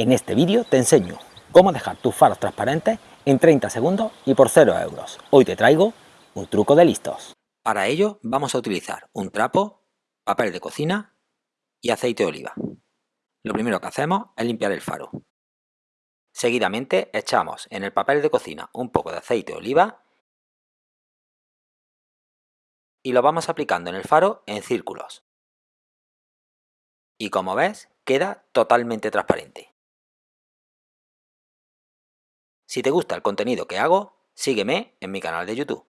En este vídeo te enseño cómo dejar tus faros transparentes en 30 segundos y por 0 euros. Hoy te traigo un truco de listos. Para ello vamos a utilizar un trapo, papel de cocina y aceite de oliva. Lo primero que hacemos es limpiar el faro. Seguidamente echamos en el papel de cocina un poco de aceite de oliva y lo vamos aplicando en el faro en círculos. Y como ves, queda totalmente transparente. Si te gusta el contenido que hago, sígueme en mi canal de YouTube.